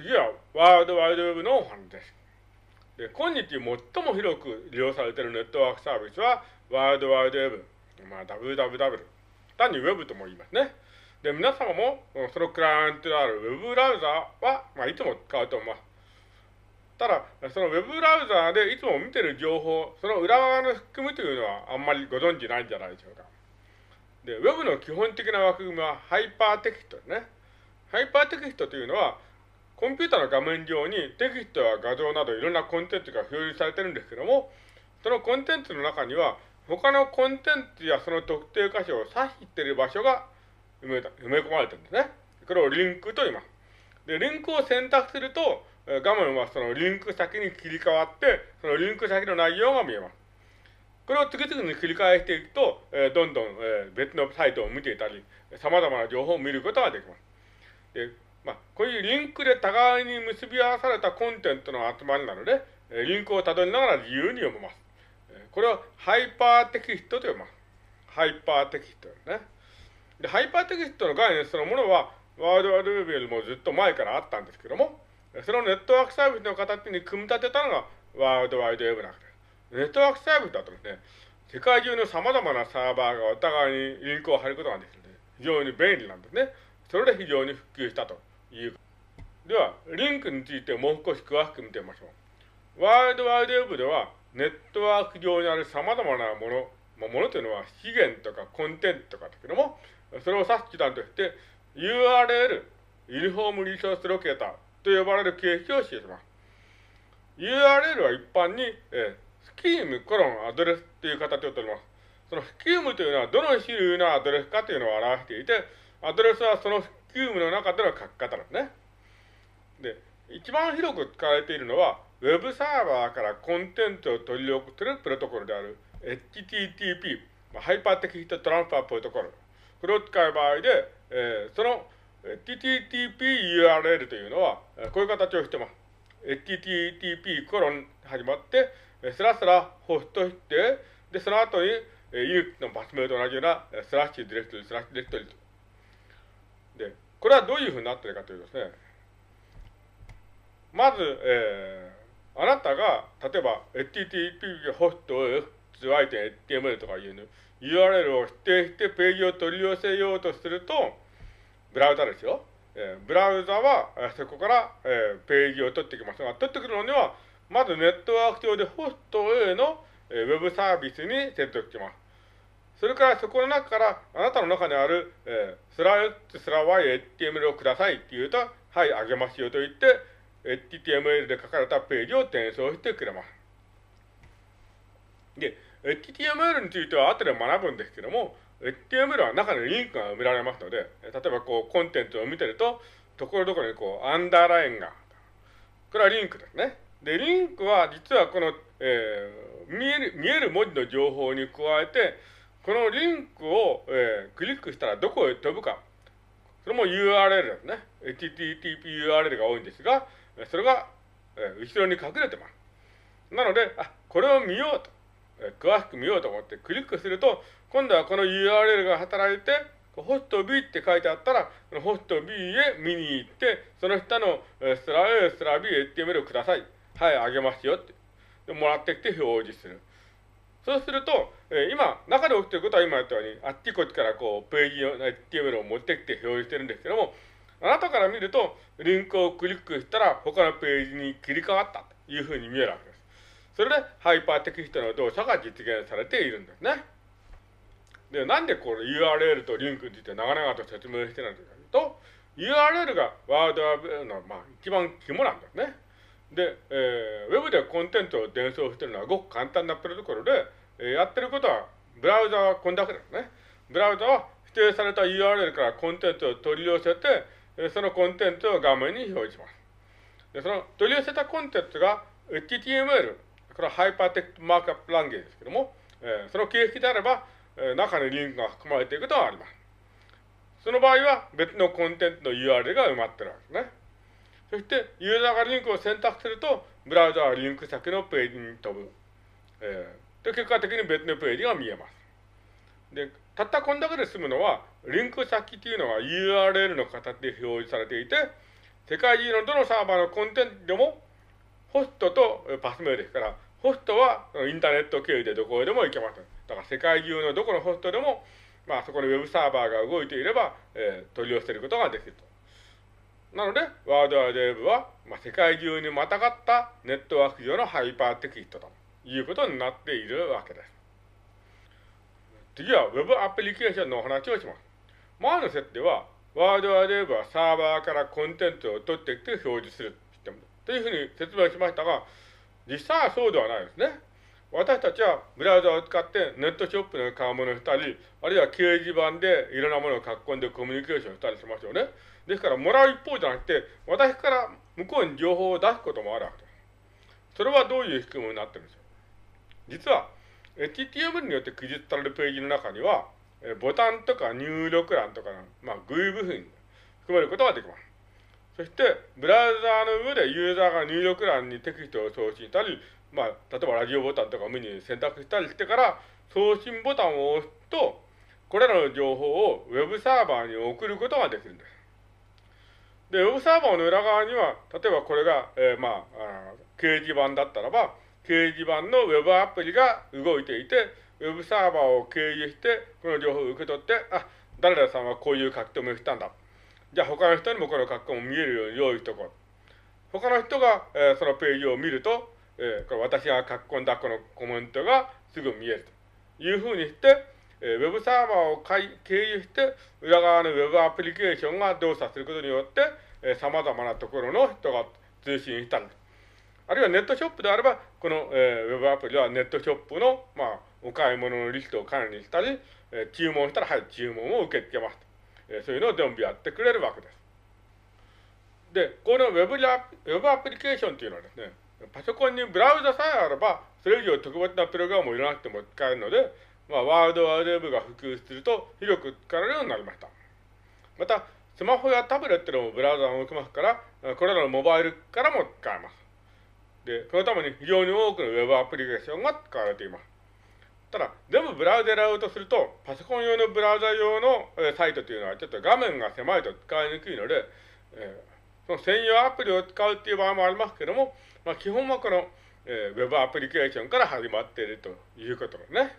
次はワールドワイドウェブのお話です。で、今日最も広く利用されているネットワークサービスはワールドワイドウェブ、まあ WWW。単にウェブとも言いますね。で、皆様もそのクライアントであるウェブブラウザは、まあ、いつも使うと思います。ただ、そのウェブブラウザでいつも見てる情報、その裏側の仕組みというのはあんまりご存知ないんじゃないでしょうか。で、ウェブの基本的な枠組みはハイパーテキストですね。ハイパーテキストというのは、コンピューターの画面上にテキストや画像などいろんなコンテンツが表示されてるんですけども、そのコンテンツの中には、他のコンテンツやその特定箇所を指している場所が埋め埋め込まれてるんですね。これをリンクと言います。で、リンクを選択すると、画面はそのリンク先に切り替わって、そのリンク先の内容が見えます。これを次々に繰り返していくと、えどんどん、え別のサイトを見ていたり、様々な情報を見ることができます。でまあ、こういうリンクで互いに結び合わされたコンテンツの集まりなので、リンクをたどりながら自由に読めます。これをハイパーテキストと呼びます。ハイパーテキストですね。で、ハイパーテキストの概念そのものは、ワールドワイドウェブよりもずっと前からあったんですけども、そのネットワークサービスの形に組み立てたのがワールドワイドウェブなんです。ネットワークサービスだとですね、世界中の様々なサーバーがお互いにリンクを貼ることができるので、非常に便利なんですね。それで非常に普及したという。では、リンクについてもう少し詳しく見てみましょう。ワールドワイドウェブでは、ネットワーク上にある様々なもの、まあ、ものというのは資源とかコンテンツとかだけども、それを指す手段として、URL、ユニフォームリソースロケーターと呼ばれる形式を示します。URL は一般に、え、スキームコロンアドレスという形をとります。そのスキームというのはどの種類のアドレスかというのを表していて、アドレスはそのスキームの中での書き方ですね。で、一番広く使われているのは、ウェブサーバーからコンテンツを取り送ってるプロトコルである HTTP、ハイパーテキストトランスファープロトコル。これを使う場合で、えー、その HTTP URL というのは、こういう形をしてます。HTTP コロン始まって、スラスラホストして、で、その後に、ユーのパス名と同じようなスラッシュディレクトリ、スラッシュディレクトリと。で、これはどういうふうになっているかというとですね、まず、えー、あなたが、例えば、http ホスト xy.html とかいうの、URL を指定してページを取り寄せようとすると、ブラウザですよ。えー、ブラウザは、えー、そこから、えー、ページを取ってきますが、取ってくるのには、まずネットワーク上でホスト A の、えー、ウェブサービスに接続します。それからそこの中から、あなたの中にある、えー、スラ X スラ Y、HTML をくださいって言うと、はい、あげますよと言って、HTML で書かれたページを転送してくれます。で、HTML については後で学ぶんですけども、HTML は中にリンクが埋められますので、例えばこうコンテンツを見てると、ところどころにこうアンダーラインが、これはリンクですね。で、リンクは実はこの、えー、見える、見える文字の情報に加えて、このリンクを、えー、クリックしたらどこへ飛ぶか。それも URL ですね。HTTP URL が多いんですが、それが、えー、後ろに隠れてます。なので、あ、これを見ようと、えー、詳しく見ようと思ってクリックすると、今度はこの URL が働いて、ホスト B って書いてあったら、ホスト B へ見に行って、その下のスラ A、スラ B、HTML をください。はい、あげますよって。でもらってきて表示する。そうすると、えー、今、中で起きていることは今言ったように、あっちこっちからこう、ページの HTML を持ってきて表示してるんですけども、あなたから見ると、リンクをクリックしたら他のページに切り替わったというふうに見えるわけです。それで、ハイパーテキストの動作が実現されているんですね。で、なんでこれ URL とリンクについて長々と説明してないかというと、URL がワードワーブの、まあ、一番肝なんですね。で、えー、ウェブでコンテンツを伝送してるのはごく簡単なプロトコルで、えー、やってることは、ブラウザはこんだけですね。ブラウザは指定された URL からコンテンツを取り寄せて、そのコンテンツを画面に表示します。でその取り寄せたコンテンツが HTML、これはハイパーテキストマークアップランゲージですけども、えー、その形式であれば、えー、中にリンクが含まれていることがあります。その場合は別のコンテンツの URL が埋まってるわけですね。そして、ユーザーがリンクを選択すると、ブラウザはリンク先のページに飛ぶ。えー、で、結果的に別のページが見えます。で、たったこんだけで済むのは、リンク先っていうのは URL の形で表示されていて、世界中のどのサーバーのコンテンツでも、ホストとパスメールですから、ホストはインターネット経由でどこへでも行けます。だから世界中のどこのホストでも、まあそこのウェブサーバーが動いていれば、えー、取り寄せることができると。なので、ワードワイドウェブは、まあ、世界中にまたがったネットワーク上のハイパーテキストということになっているわけです。次は Web アプリケーションのお話をします。前の設定は、ワードワイドウェブはサーバーからコンテンツを取ってきて表示するシステムというふうに説明しましたが、実際はそうではないですね。私たちはブラウザを使ってネットショップの買い物したり、あるいは掲示板でいろんなものを書き込んでコミュニケーションしたりしますよね。ですから、もらう一方じゃなくて、私から向こうに情報を出すこともあるわけです。それはどういう仕組みになってるんでしょう？実は、HTML によって記述されるページの中には、ボタンとか入力欄とかの、まあ、GUI 部品含めることができます。そして、ブラウザーの上でユーザーが入力欄にテキストを送信したり、まあ、例えばラジオボタンとかメニーに選択したりしてから、送信ボタンを押すと、これらの情報をウェブサーバーに送ることができるんです。で、ウェブサーバーの裏側には、例えばこれが、えー、まあ掲示板だったらば、掲示板のウェブアプリが動いていて、ウェブサーバーを経由して、この情報を受け取って、あ、誰々さんはこういう書き留めをしたんだ。じゃあ他の人にもこの書き込みを見えるように用意しておこう。他の人が、えー、そのページを見ると、えー、これ私が書き込んだこのコメントがすぐ見えるというふうにして、えー、ウェブサーバーを経由して、裏側のウェブアプリケーションが動作することによって、えー、様々なところの人が通信したり、あるいはネットショップであれば、この、えー、ウェブアプリはネットショップの、まあ、お買い物のリストを管理したり、えー、注文したら、はい、注文を受け付けますと。えー、そういうのを全部やってくれるわけです。で、このウェブウェブアプリケーションというのはですね、パソコンにブラウザさえあれば、それ以上特別なプログラムを入れなくても使えるので、まあ、ワールドワードウェブが普及すると広く使われるようになりました。また、スマホやタブレットでもブラウザを動きますから、これらのモバイルからも使えます。で、そのために非常に多くのウェブアプリケーションが使われています。ただ、全部ブラウザでやろうとすると、パソコン用のブラウザ用の、サイトというのはちょっと画面が狭いと使いにくいので、えー、その専用アプリを使うっていう場合もありますけども、まあ、基本はこの、えー、ウェブアプリケーションから始まっているということですね。